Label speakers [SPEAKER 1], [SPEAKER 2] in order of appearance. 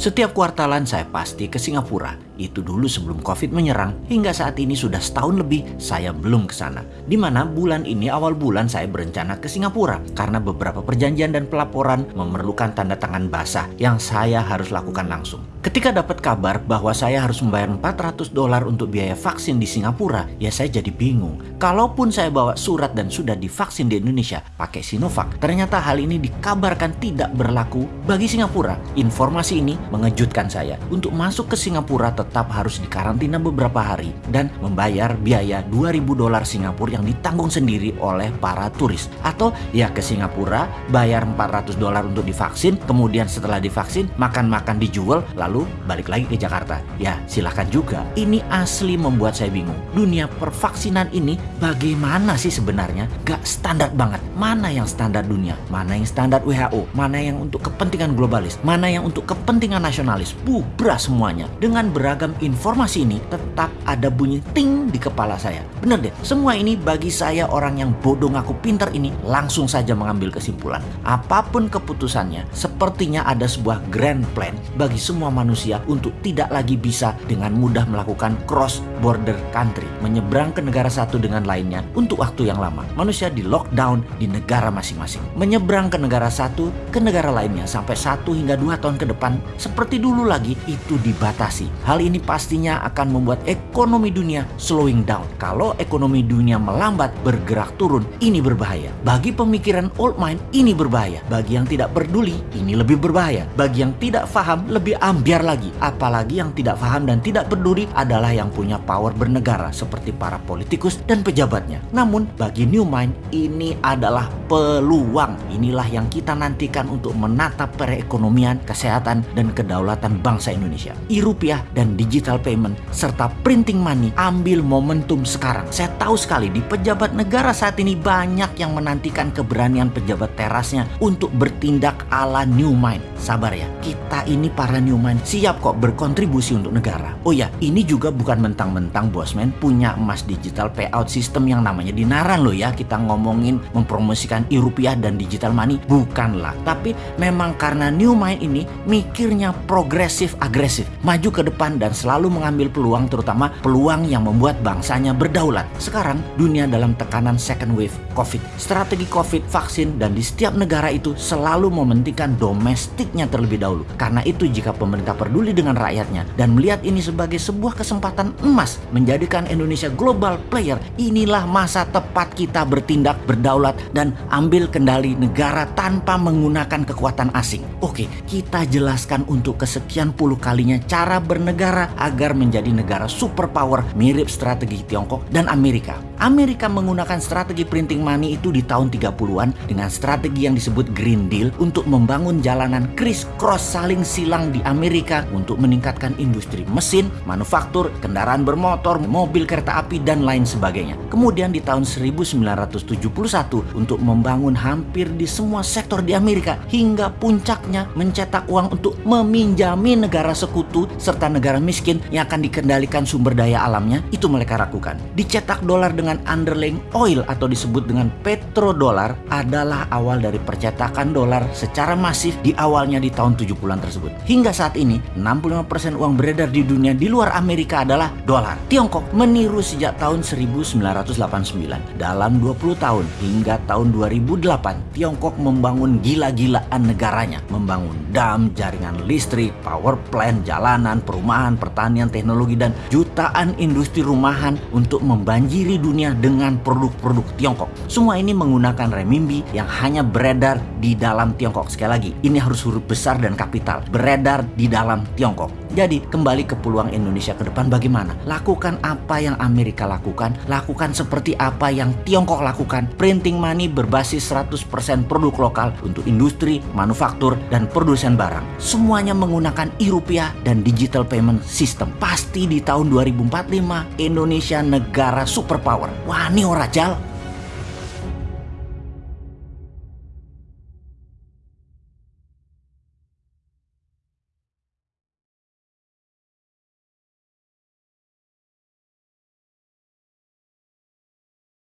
[SPEAKER 1] Setiap kuartalan saya pasti ke Singapura. Itu dulu sebelum COVID menyerang, hingga saat ini sudah setahun lebih saya belum ke sana. Di mana bulan ini awal bulan saya berencana ke Singapura karena beberapa perjanjian dan pelaporan memerlukan tanda tangan basah yang saya harus lakukan langsung. Ketika dapat kabar bahwa saya harus membayar 400 dolar untuk biaya vaksin di Singapura, ya saya jadi bingung. Kalaupun saya bawa surat dan sudah divaksin di Indonesia pakai Sinovac, ternyata hal ini dikabarkan tidak berlaku bagi Singapura. Informasi ini mengejutkan saya. Untuk masuk ke Singapura tetap harus dikarantina beberapa hari dan membayar biaya 2000 dolar Singapura yang ditanggung sendiri oleh para turis. Atau ya ke Singapura bayar 400 dolar untuk divaksin, kemudian setelah divaksin makan-makan dijual lalu balik lagi ke Jakarta. Ya silahkan juga. Ini asli membuat saya bingung. Dunia pervaksinan ini bagaimana sih sebenarnya? Gak standar banget. Mana yang standar dunia? Mana yang standar WHO? Mana yang untuk kepentingan globalis? Mana yang untuk kepentingan nasionalis? Bubra semuanya. Dengan beragam informasi ini tetap ada bunyi ting di kepala saya. Bener deh, semua ini bagi saya orang yang bodoh ngaku pinter ini langsung saja mengambil kesimpulan. Apa pun keputusannya, sepertinya ada sebuah grand plan bagi semua manusia untuk tidak lagi bisa dengan mudah melakukan cross border country, menyeberang ke negara satu dengan lainnya untuk waktu yang lama. Manusia di lockdown di negara masing-masing. Menyeberang ke negara satu ke negara lainnya sampai satu hingga dua tahun ke depan seperti dulu lagi itu dibatasi. Hal ini pastinya akan membuat ekonomi dunia slowing down. Kalau ekonomi dunia melambat bergerak turun, ini berbahaya. Bagi pemikiran old mind, ini berbahaya. Bagi yang tidak peduli, ini lebih berbahaya. Bagi yang tidak paham, lebih ambil Biar lagi, apalagi yang tidak paham dan tidak peduli adalah yang punya power bernegara seperti para politikus dan pejabatnya. Namun bagi New Mind ini adalah peluang. Inilah yang kita nantikan untuk menatap perekonomian, kesehatan, dan kedaulatan bangsa Indonesia. E-rupiah dan digital payment serta printing money ambil momentum sekarang. Saya tahu sekali di pejabat negara saat ini banyak yang menantikan keberanian pejabat terasnya untuk bertindak ala New Mind. Sabar ya, kita ini para New Mind siap kok berkontribusi untuk negara. Oh ya, ini juga bukan mentang-mentang Bosman punya emas digital payout system yang namanya dinaran loh ya. Kita ngomongin mempromosikan e-rupiah dan digital money, bukanlah. Tapi memang karena New Mind ini mikirnya progresif agresif, maju ke depan dan selalu mengambil peluang terutama peluang yang membuat bangsanya berdaulat. Sekarang dunia dalam tekanan second wave COVID. Strategi COVID, vaksin, dan di setiap negara itu selalu mementingkan domestiknya terlebih dahulu. Karena itu jika pemerintah peduli dengan rakyatnya dan melihat ini sebagai sebuah kesempatan emas menjadikan Indonesia global player, inilah masa tepat kita bertindak berdaulat dan ambil kendali negara tanpa menggunakan kekuatan asing. Oke, kita jelaskan untuk kesekian puluh kalinya cara bernegara agar menjadi negara superpower mirip strategi Tiongkok dan Amerika. Amerika menggunakan strategi printing money itu di tahun 30-an dengan strategi yang disebut Green Deal untuk membangun jalanan criss cross saling silang di Amerika untuk meningkatkan industri mesin, manufaktur, kendaraan bermotor, mobil kereta api, dan lain sebagainya. Kemudian di tahun 1971 untuk membangun hampir di semua sektor di Amerika hingga puncaknya mencetak uang untuk meminjami negara sekutu serta negara miskin yang akan dikendalikan sumber daya alamnya itu mereka lakukan. Dicetak dolar dengan underlying oil atau disebut dengan petrodolar adalah awal dari percetakan dolar secara masif di awalnya di tahun 70-an tersebut. Hingga saat ini ini 65% uang beredar di dunia di luar Amerika adalah dolar. Tiongkok meniru sejak tahun 1989. Dalam 20 tahun hingga tahun 2008, Tiongkok membangun gila-gilaan negaranya. Membangun dam, jaringan listrik, power plant, jalanan, perumahan, pertanian, teknologi, dan jutaan industri rumahan untuk membanjiri dunia dengan produk-produk Tiongkok. Semua ini menggunakan renminbi yang hanya beredar di dalam Tiongkok. Sekali lagi, ini harus huruf besar dan kapital. Beredar di dalam Tiongkok. Jadi kembali ke peluang Indonesia ke depan bagaimana? Lakukan apa yang Amerika lakukan, lakukan seperti apa yang Tiongkok lakukan. Printing money berbasis 100% produk lokal untuk industri, manufaktur, dan produsen barang. Semuanya menggunakan e-rupiah dan digital payment system. Pasti di tahun 2045 Indonesia negara superpower. Wah ini orajal.